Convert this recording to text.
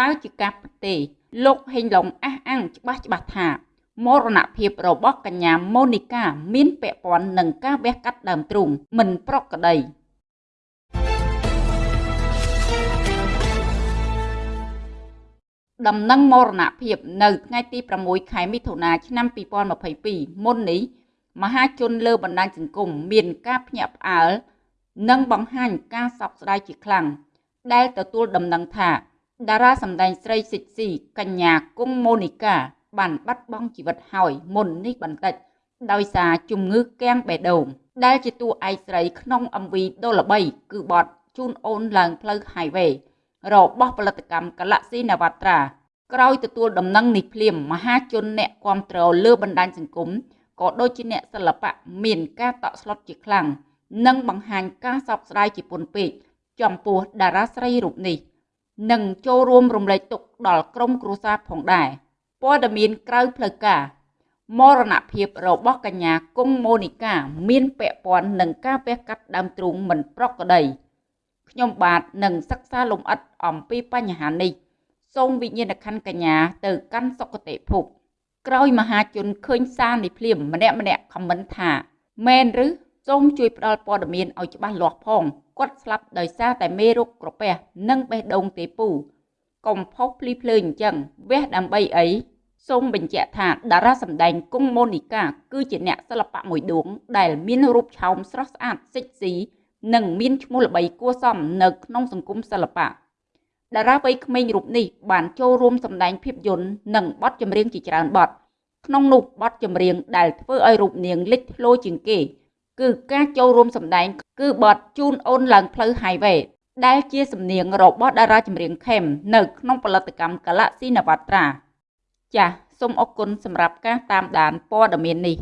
តើជាការពិតទេលោកហេងឡុងអះអាងច្បាស់ច្បាស់ថាមរណភាពរបស់កញ្ញាម៉ូនីកាមានពាក់ព័ន្ធនឹងការវះកាត់ដើមទ្រូងមិនប្រក្រតីដំណឹងមរណភាពនៅថ្ងៃទី6ខែមិថុនាឆ្នាំ2022មុននេះមហាជនលើបណ្ដាញសង្គមមានការភ្ញាក់ផ្អើលនិងបង្ហាញការសោកស្ដាយជាខ្លាំងដែលទទួលដំណឹងថា តារាសម្ដែងស្រីសិចស៊ីកញ្ញាគង់ម៉ូនីកាបានបាត់បង់ជីវិតហើយមុននេះបន្តិច ដោយសារជំងឺគាំងបេះដូងដែលជាតួឯកស្រីក្នុង MV ដ៏ល្បីគឺបទជូនអូនឡើងផ្លូវ Highway របស់ផលិតកម្ម Galaxy Navatra ក្រោយទទួលដំណឹងនេះភ្លាមមហាជនអ្នកគាំទ្រលើបណ្ដាញសង្គមក៏ដូចជាអ្នកសិល្បៈមានការតក់ស្លុតជាខ្លាំងនិងបង្ហាញការសោកស្ដាយជាពន់ពេកចំពោះតារាស្រីរូបនេះ និងចូលរួមរំលែកទុក្ខដល់ក្រុមគ្រួសារផងដែរព័ត៌មានក្រៅផ្លូវការមរណភាពរបស់កញ្ញាគង់ម៉ូនីកាមានពាក់ព័ន្ធនឹងការវះកាត់ដើមទ្រូងមិនប្រក្រតីខ្ញុំបាទនឹងសិក្សាលំអិតអំពីបញ្ហានេះសូមវិញ្ញាណក្ខន្ធកញ្ញាទៅកាន់សុគតិភពក្រោយមហាជនឃើញសារនេះភ្លាមម្នាក់ម្នាក់ខមមិនថាមែនឬ សូមជួយផ្ដល់ព័ត៌មានឲ្យច្បាស់លាស់ផងគាត់ស្លាប់ដោយសារតែមេរោគក្រពះនិងបេះដូងទេពូកុំផុសភ្លីភ្លើអញ្ចឹងវះដើម្បីអីសូមបញ្ជាក់ថាតារាសម្ដែងគង់ម៉ូនីកាគឺជាអ្នកសិល្បៈមួយដួង ដែលមានរូបឆោមស្រស់ស្អាតសិចស៊ីនិងមានឈ្មោះល្បីគួរសមនៅក្នុងសង្គមសិល្បៈតារាវ័យក្មេងរូបនេះបានចូលរួមសម្ដែងភាពយន្តនិងបទចម្រៀងជាច្រើនបទក្នុងនោះបទចម្រៀងដែលធ្វើឲ្យរូបនាងលេចធ្លោជាងគេ គឺការចូលរួមសម្ដែង គឺបទជូនអូនឡើងផ្លូវ Highway ដែលជាសំនៀងរបស់តារាចម្រៀងខេមនៅក្នុងផលិតកម្ម Galaxy Navatra ចាសសូមអរគុណសម្រាប់ការតាមដានព័ត៌មាននេះ